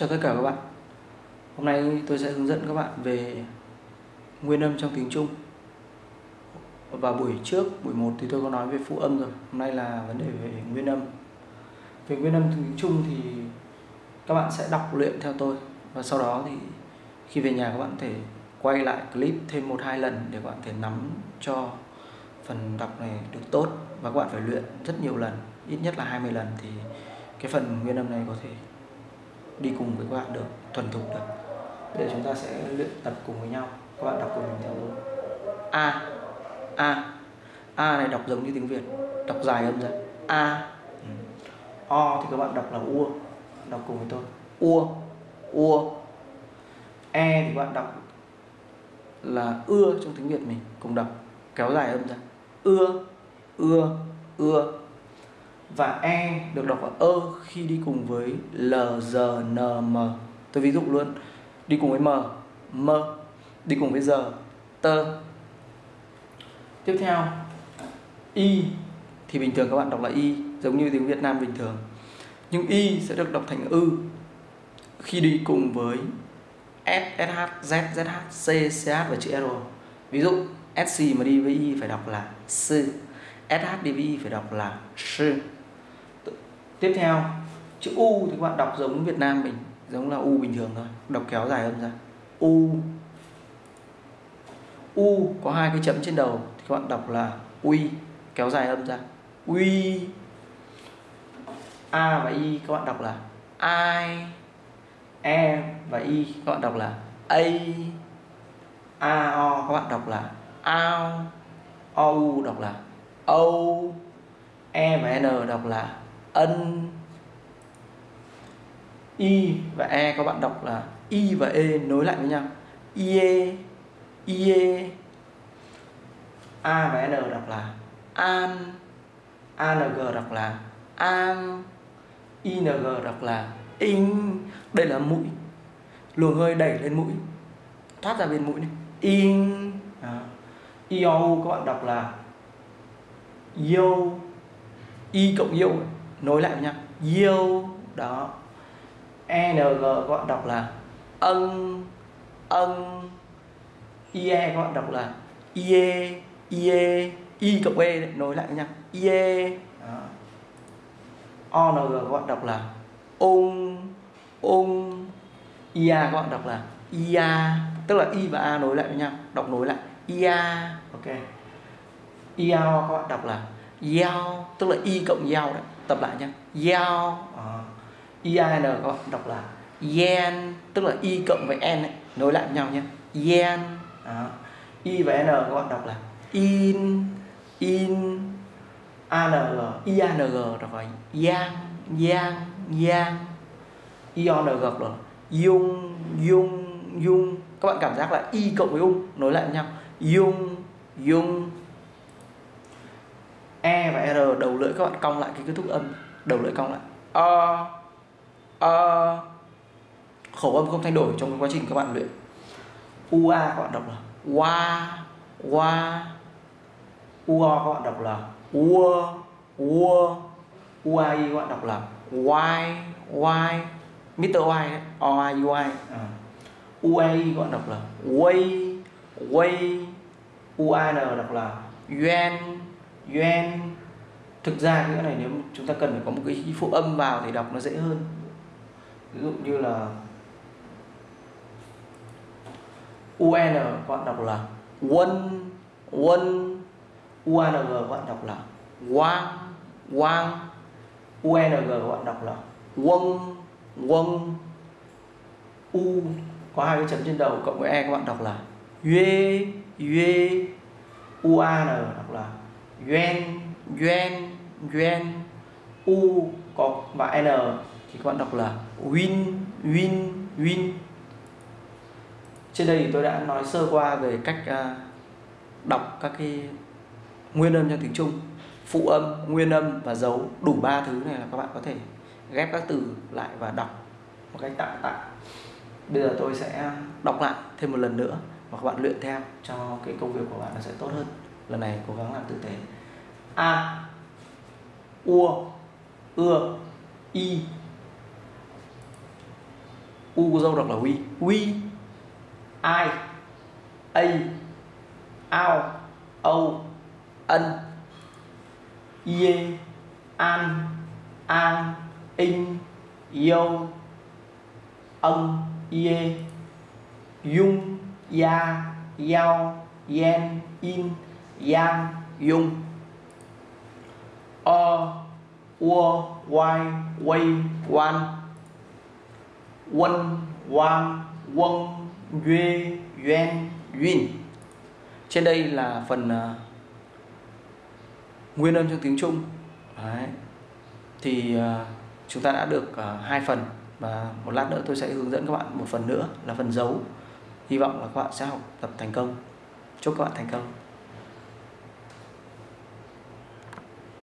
Chào tất cả các bạn. Hôm nay tôi sẽ hướng dẫn các bạn về nguyên âm trong tiếng Trung. Và buổi trước, buổi 1 thì tôi có nói về phụ âm rồi. Hôm nay là vấn đề về nguyên âm. Về nguyên âm tiếng Trung thì các bạn sẽ đọc luyện theo tôi. Và sau đó thì khi về nhà các bạn có thể quay lại clip thêm một hai lần để các bạn thể nắm cho phần đọc này được tốt. Và các bạn phải luyện rất nhiều lần ít nhất là 20 lần thì cái phần nguyên âm này có thể đi cùng với các bạn được, thuần thục được. Để chúng ta sẽ luyện tập cùng với nhau. Các bạn đọc cùng mình theo luôn a a a này đọc giống như tiếng việt, đọc dài âm ra a ừ. o thì các bạn đọc là ua đọc cùng với tôi. Ua ua e thì các bạn đọc là ưa trong tiếng việt mình, cùng đọc, kéo dài âm ra ưa ưa ưa và e được đọc là ơ e khi đi cùng với l g n m. Tôi ví dụ luôn. Đi cùng với m m. Đi cùng với giờ tơ tiếp theo y thì bình thường các bạn đọc là y giống như tiếng Việt Nam bình thường. Nhưng y sẽ được đọc thành ư khi đi cùng với S, SH, Z, ZH, C, CH và chữ R. Ví dụ SC mà đi với y phải đọc là sư SH đi với y phải đọc là sư tiếp theo, chữ u thì các bạn đọc giống Việt Nam mình, giống là u bình thường thôi. Đọc kéo dài âm ra. U. U có hai cái chấm trên đầu thì các bạn đọc là uy kéo dài âm ra. Uy a và y các bạn đọc là ai e và y các bạn đọc là a. A, o các bạn đọc là ao. O, u đọc là âu e và n đọc là ân. Y và e các bạn đọc là y và e nối lại với nhau. Ie ie. A và n đọc là an. Ang đọc là an. Ing đọc là in đây là mũi. Luồng hơi đẩy lên mũi. Thoát ra bên mũi này. In io các bạn đọc là yêu, y cộng yêu nối lại với nhau. Yêu đó. Ng các bạn đọc là ân ân ie các bạn đọc là ie ie y cộng e đấy, nối lại với nhau. Ie ong các bạn đọc là ung ung. Ia các bạn đọc là ia tức là i và a nối lại với nhau. Đọc nối lại. Ia ok. Iao các bạn đọc là yao tức là y cộng yao đấy tập lại nhé yao ờ, à. i n các bạn đọc là yen tức là y cộng với n ấy, nối lại với nhau nhé yen đó. y và n các bạn đọc là in in ang iang đọc là yang yang yang iong là dung dung dung các bạn cảm giác là y cộng với ung nối lại với nhau dung dung e và r đầu lưỡi các bạn cong lại cái kết thúc âm đầu lưỡi cong lại. A a khẩu âm không thay đổi trong quá trình các bạn luyện. Ua các bạn đọc là. Wa wa. Ua các bạn đọc là. Ua ua. Uai các bạn đọc là. Y y Mr. Y đấy. O I. U I à. Bạn đọc là. Way way UAN đọc là. Yuan yuan thực ra cái này nếu chúng ta cần phải có một cái phụ âm vào thì đọc nó dễ hơn. Ví dụ như là UN các bạn đọc là quân quân UANG các bạn đọc là quang quang UNG các bạn đọc là quân quân U, có hai cái chấm trên đầu cộng với E các bạn đọc là Yue Yue. UAN đọc là Yuan Yuan Yuan U có và N thì các bạn đọc là Win Win Win. Trên đây thì tôi đã nói sơ qua về cách à, đọc các cái nguyên âm trong tiếng Trung. Phụ âm, nguyên âm và dấu đủ ba thứ này là các bạn có thể ghép các từ lại và đọc một cách tạm tạm. Bây giờ tôi sẽ đọc lại thêm một lần nữa và các bạn luyện theo cho cái công việc của bạn nó sẽ tốt hơn lần này cố gắng làm tử tế. A. Ua. Ưa y u có dâu đọc là we we I a ao. Âu. Ân. Ye. An. An. In yo ân. Ye. Dung. Ya. Yao. Yen. In yang dung o ua wai Wei Wan. Quân Wang quân Duy duyên duyên trên đây là phần uh, nguyên âm trong tiếng Trung. Đấy. thì uh, chúng ta đã được uh, hai phần. Và một lát nữa tôi sẽ hướng dẫn các bạn một phần nữa là phần dấu. Hy vọng là các bạn sẽ học tập thành công. Chúc các bạn thành công.